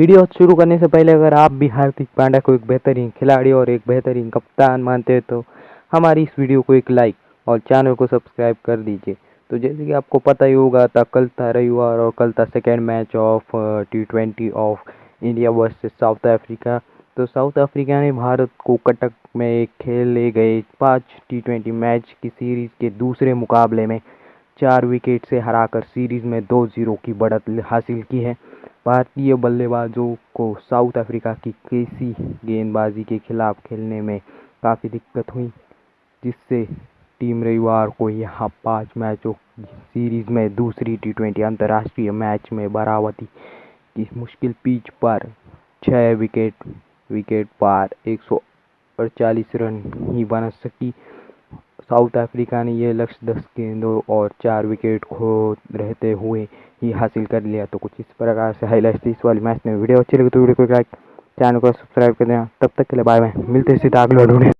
Video शुरू करने से पहले अगर आप भी हार्दिक पांड्या को एक बेहतरीन खिलाड़ी और एक बेहतरीन कप्तान मानते हैं तो हमारी इस वीडियो को एक लाइक और चैनल को सब्सक्राइब कर दीजिए। तो जैसे कि आपको पता ही होगा था कल था रविवार और कल था second match of T twenty of India versus South Africa तो साउथ अफ्रीका ने भारत को कटक में खेले गए पाँच टी ट्वेंटी मैच की सीरीज़ के दूसरे मुकाबले में चार विकेट से हराकर सीरीज़ में दो ज़ीरो की बढ़त हासिल की है। भारतीय बल्लेबाजों को साउथ अफ्रीका की कैसी गेंदबाजी के खिलाफ खेलने में काफ़ी दिक्कत हुई, जिससे टीम रविवार को यहाँ पाँच मैचों की सीरीज़ में दूसरी टी ट्वेंटी अंतर्राष्ट्रीय मैच में बरावती की मुश्किल पिच पर छः विकेट विकेट पार, एक सौ अड़तालीस रन ही बना सकी। साउथ अफ्रीका ने यह लक्ष्य दस गेंदों और चार विकेट खो रहते हुए ही हासिल कर लिया। तो कुछ इस प्रकार से हाईलाइट इस वाली मैच में। वीडियो अच्छी लगी तो वीडियो को लाइक चैनल को सब्सक्राइब कर देना। तब तक के लिए बाय बाय मिलते हैं सीधा अगले ढूंढे